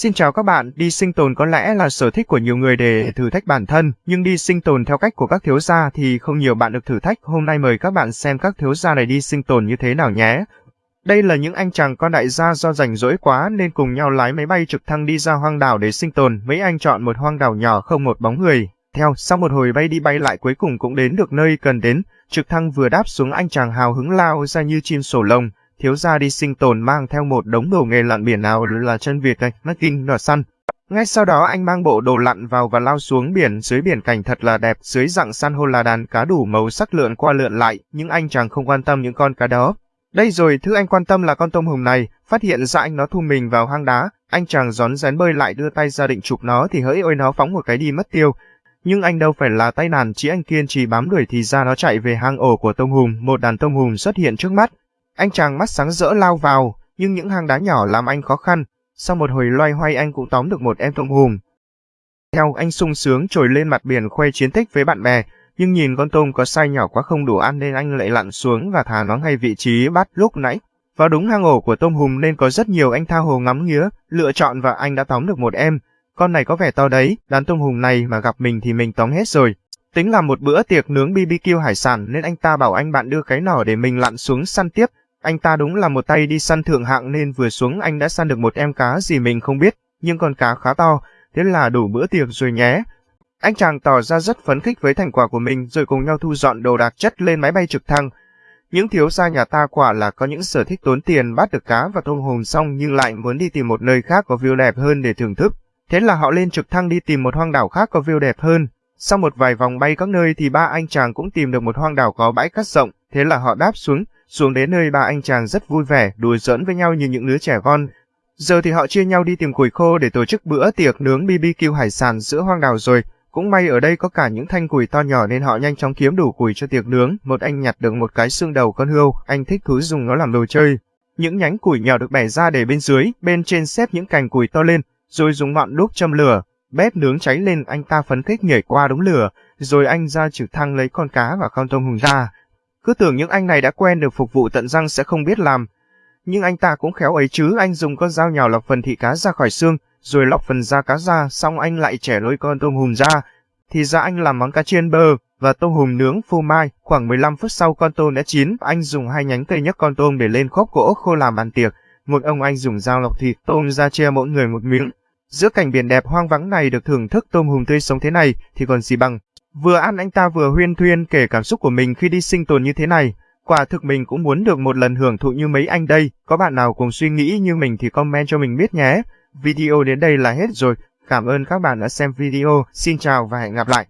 Xin chào các bạn, đi sinh tồn có lẽ là sở thích của nhiều người để thử thách bản thân, nhưng đi sinh tồn theo cách của các thiếu gia thì không nhiều bạn được thử thách. Hôm nay mời các bạn xem các thiếu gia này đi sinh tồn như thế nào nhé. Đây là những anh chàng con đại gia do rảnh rỗi quá nên cùng nhau lái máy bay trực thăng đi ra hoang đảo để sinh tồn. Mấy anh chọn một hoang đảo nhỏ không một bóng người. Theo, sau một hồi bay đi bay lại cuối cùng cũng đến được nơi cần đến. Trực thăng vừa đáp xuống anh chàng hào hứng lao ra như chim sổ lông thiếu gia đi sinh tồn mang theo một đống đồ nghề lặn biển nào là chân Việt này, mắt kinh, nỏ săn. Ngay sau đó anh mang bộ đồ lặn vào và lao xuống biển, dưới biển cảnh thật là đẹp, dưới dạng san hô là đàn cá đủ màu sắc lượn qua lượn lại, nhưng anh chàng không quan tâm những con cá đó. Đây rồi, thứ anh quan tâm là con tôm hùm này, phát hiện ra anh nó thu mình vào hang đá, anh chàng gión rén bơi lại đưa tay ra định chụp nó thì hỡi ôi nó phóng một cái đi mất tiêu. Nhưng anh đâu phải là tay nàn, chỉ anh kiên trì bám đuổi thì ra nó chạy về hang ổ của tôm hùm, một đàn tôm hùm xuất hiện trước mắt, anh chàng mắt sáng rỡ lao vào, nhưng những hang đá nhỏ làm anh khó khăn. Sau một hồi loay hoay anh cũng tóm được một em tôm hùm. Theo anh sung sướng trồi lên mặt biển khoe chiến tích với bạn bè, nhưng nhìn con tôm có sai nhỏ quá không đủ ăn nên anh lại lặn xuống và thả nó ngay vị trí bắt lúc nãy. Vào đúng hang ổ của tôm hùm nên có rất nhiều anh tha hồ ngắm nghía, lựa chọn và anh đã tóm được một em. Con này có vẻ to đấy, đàn tôm hùm này mà gặp mình thì mình tóm hết rồi. Tính là một bữa tiệc nướng BBQ hải sản nên anh ta bảo anh bạn đưa cái nỏ để mình lặn xuống săn tiếp, anh ta đúng là một tay đi săn thượng hạng nên vừa xuống anh đã săn được một em cá gì mình không biết, nhưng con cá khá to, thế là đủ bữa tiệc rồi nhé. Anh chàng tỏ ra rất phấn khích với thành quả của mình rồi cùng nhau thu dọn đồ đạc chất lên máy bay trực thăng. Những thiếu gia nhà ta quả là có những sở thích tốn tiền bắt được cá và tôm hùm xong nhưng lại muốn đi tìm một nơi khác có view đẹp hơn để thưởng thức. Thế là họ lên trực thăng đi tìm một hoang đảo khác có view đẹp hơn. Sau một vài vòng bay các nơi thì ba anh chàng cũng tìm được một hoang đảo có bãi cát rộng, thế là họ đáp xuống, xuống đến nơi ba anh chàng rất vui vẻ, đùa giỡn với nhau như những đứa trẻ con. Giờ thì họ chia nhau đi tìm củi khô để tổ chức bữa tiệc nướng BBQ hải sản giữa hoang đảo rồi. Cũng may ở đây có cả những thanh củi to nhỏ nên họ nhanh chóng kiếm đủ củi cho tiệc nướng. Một anh nhặt được một cái xương đầu con hươu, anh thích thú dùng nó làm đồ chơi. Những nhánh củi nhỏ được bẻ ra để bên dưới, bên trên xếp những cành củi to lên, rồi dùng ngọn đuốc châm lửa. Bếp nướng cháy lên anh ta phấn khích nhảy qua đống lửa, rồi anh ra trực thăng lấy con cá và con tôm hùm ra. Cứ tưởng những anh này đã quen được phục vụ tận răng sẽ không biết làm. Nhưng anh ta cũng khéo ấy chứ, anh dùng con dao nhào lọc phần thịt cá ra khỏi xương, rồi lọc phần da cá ra, xong anh lại chẻ lôi con tôm hùm ra. Thì ra anh làm món cá chiên bơ và tôm hùm nướng phô mai. Khoảng 15 phút sau con tôm đã chín, anh dùng hai nhánh cây nhấc con tôm để lên khốp gỗ khô làm bàn tiệc. Một ông anh dùng dao lọc thịt tôm ra chia mỗi người một miếng. Giữa cảnh biển đẹp hoang vắng này được thưởng thức tôm hùm tươi sống thế này thì còn gì bằng. Vừa ăn anh ta vừa huyên thuyên kể cảm xúc của mình khi đi sinh tồn như thế này. Quả thực mình cũng muốn được một lần hưởng thụ như mấy anh đây. Có bạn nào cùng suy nghĩ như mình thì comment cho mình biết nhé. Video đến đây là hết rồi. Cảm ơn các bạn đã xem video. Xin chào và hẹn gặp lại.